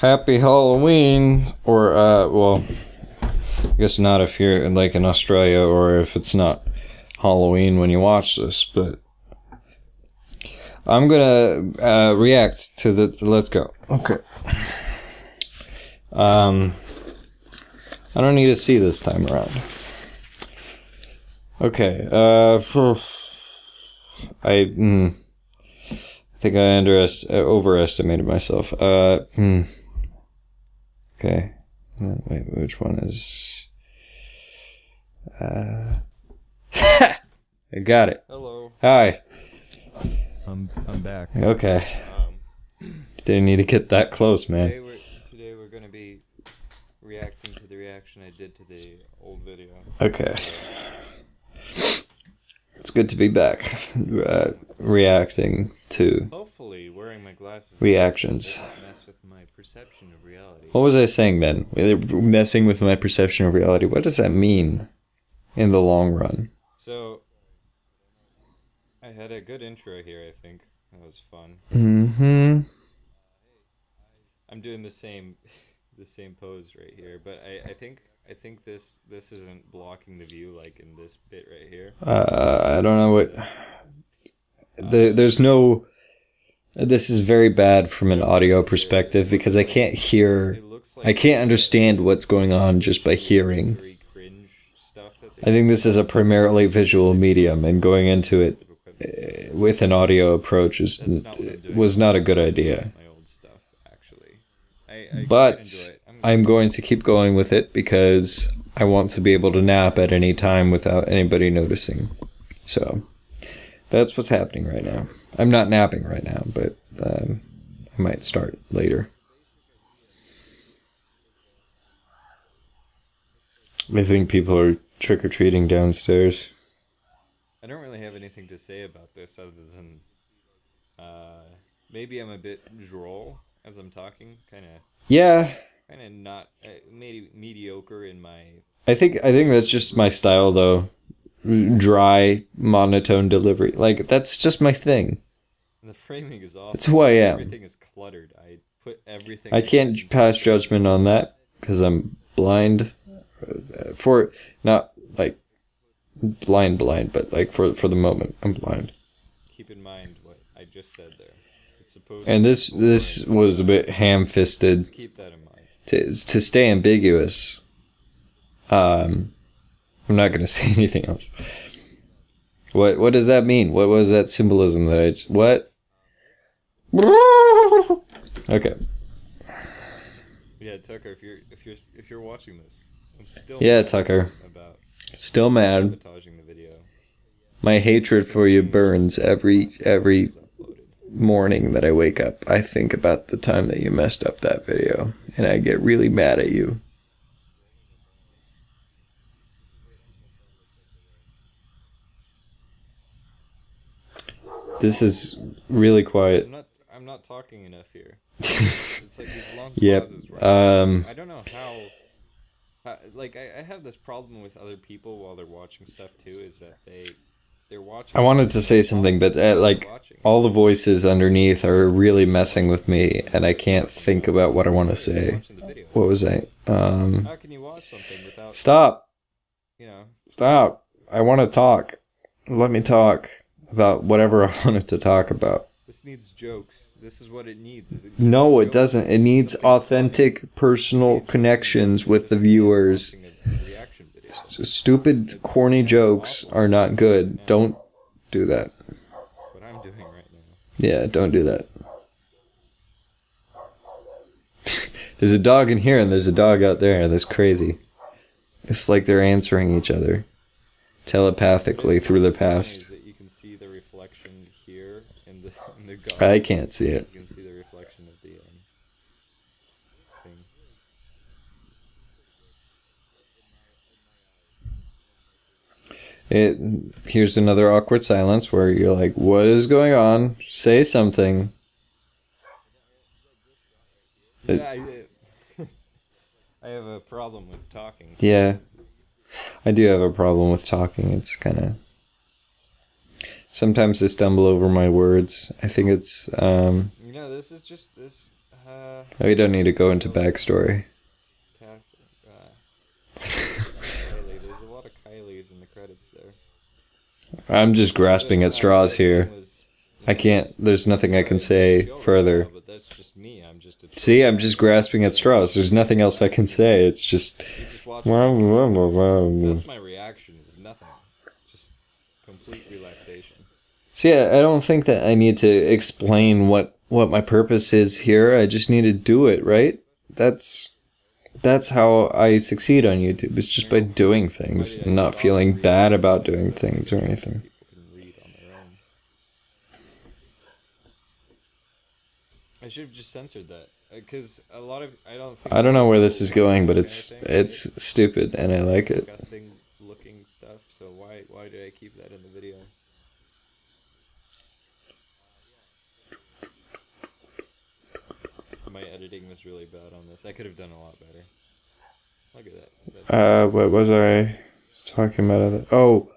Happy Halloween, or uh, well, I guess not if you're like in Australia, or if it's not Halloween when you watch this. But I'm gonna uh, react to the. Let's go. Okay. Um, I don't need to see this time around. Okay. Uh, I. Mm, I think I underest uh, overestimated myself. Uh. Hmm. Okay. Uh, Wait, which one is? Uh. I got it. Hello. Hi. I'm I'm back. Okay. Um, Didn't need to get that close, today man. we're today we're gonna be reacting to the reaction I did to the old video. Okay. It's good to be back. Uh, reacting to Hopefully, wearing my glasses reactions. mess with my perception of reality. What was I saying then? Messing with my perception of reality. What does that mean in the long run? So, I had a good intro here. I think that was fun. Mm-hmm. I'm doing the same, the same pose right here, but I, I think I think this this isn't blocking the view like in this bit right here. Uh, I don't know what. The, there's no. This is very bad from an audio perspective because I can't hear. It looks like I can't understand what's going on just by hearing. very cringe stuff that I think this is a primarily visual medium, and going into it uh, with an audio approach is not what I'm doing. was not a good idea. My old stuff, actually. I, I But. I'm, I'm going to keep going with it because I want to be able to nap at any time without anybody noticing. So that's what's happening right now. I'm not napping right now, but um, I might start later. I think people are trick or treating downstairs. I don't really have anything to say about this other than uh, maybe I'm a bit droll as I'm talking, kind of Yeah, kind of not uh, maybe mediocre in my I think I think that's just my style though. Dry, monotone delivery. Like that's just my thing. the framing is off. It's who I am. Everything is cluttered. I put everything. I can't pass judgment on that because I'm blind. For not like blind, blind, but like for for the moment, I'm blind. Keep in mind what I just said there. It's supposed. And this this was a bit ham-fisted keep that in mind. To to stay ambiguous. Um, I'm not gonna say anything else. What what does that mean? What was that symbolism that I what? Okay. Yeah, Tucker, if you're if you're if you're watching this, I'm still Yeah, mad Tucker. about Still mad. sabotaging the video. My hatred for you burns every every. Morning that I wake up. I think about the time that you messed up that video and I get really mad at you. This is really I'm quiet. not I'm not talking enough here. It's like these long Yep. pauses. Right? Um I don't know how. how like I, I have this problem with other people while they're watching stuff too. Is that they. I wanted to say something, but uh, like all the voices underneath are really messing with me and I can't think about what I want to say. watching the video. What was I? Um How can you watch something without Stop. you know? Stop. I want to talk. Let me talk about whatever I wanted to talk about. This needs jokes. This is what it needs. it No, it doesn't. It needs authentic personal connections with the viewers. Stupid, corny jokes are not good. Don't do that. What I'm doing right now. Yeah, don't do that. there's a dog in here and there's a dog out there. That's crazy. It's like they're answering each other telepathically through the past. You can see the reflection here in the in the. I can't see it. You can see the reflection of the um, thing. It here's another awkward silence where you're like, "What is going on? Say something." It- Yeah, I, I have a problem with talking. Yeah. I do have a problem with talking. It's kind of sometimes I stumble over my words. I think it's um You know, this is just this. Uh, We don't need to go into backstory. Uh, Kylie. There's a lot of Kylies in the credits there. I'm just grasping at uh, straws here. I can't. There's nothing I can say further. now, But that's just me. I'm just a See, I'm just grasping at straws. There's nothing else I can say. It's just. That's my reaction. Is nothing. Just complete relaxation. See, I I don't think that I need to explain what what my purpose is here. I just need to do it, right? That's that's how I succeed on YouTube. It's just by doing things and not feeling bad about doing things or anything. People can read on their own. I should have just censored that uh, because a lot of I don't. Think I don't know where this is going, but it's it's stupid and I like it. disgusting looking stuff. So why why did I keep that in the video? My editing was really bad on this. I could have done a lot better. Look at that. That's- Uh, what was I talking about? Other- Oh,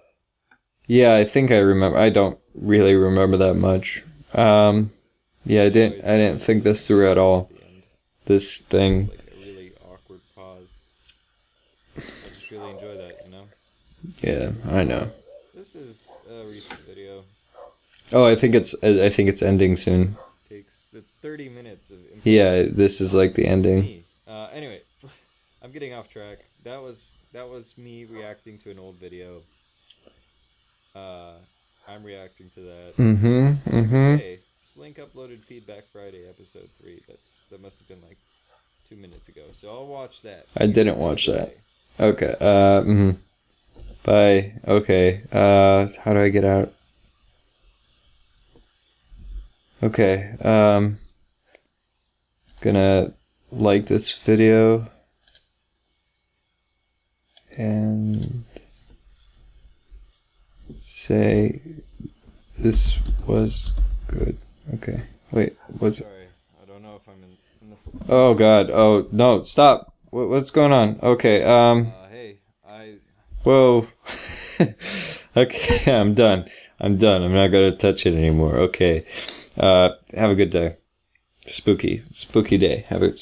yeah, I think I remember. I don't really remember that much. Um, yeah, I didn't. I didn't think this through at all. at the end. This thing. Like a really awkward pause. I just really enjoy that, you know. Yeah, I know. This is a recent video. Oh, I think it's. I I think it's ending soon. Takes it's 30 minutes of. Yeah, this is like the ending. Uh, anyway, I'm getting off track. That was that was me reacting to an old video. Uh, I'm reacting to that. Mm-hmm. Mm-hmm. Hey, Slink uploaded Feedback Friday episode three. That's that must have been like two minutes ago. So I'll watch that. I didn't watch that. Okay. Uh. Mm-hmm. Bye. Okay. Uh. How do I get out? Okay. Um. Gonna like this video. And say this was good. Okay. Wait. What's Sorry, I don't know if I'm in. in the... Oh God! Oh no! Stop! What, what's going on? Okay. Um. Uh, hey, I Whoa. okay, I'm done. I'm done. I'm not gonna touch it anymore. Okay. Uh. Have a good day. Spooky. Spooky day. Have a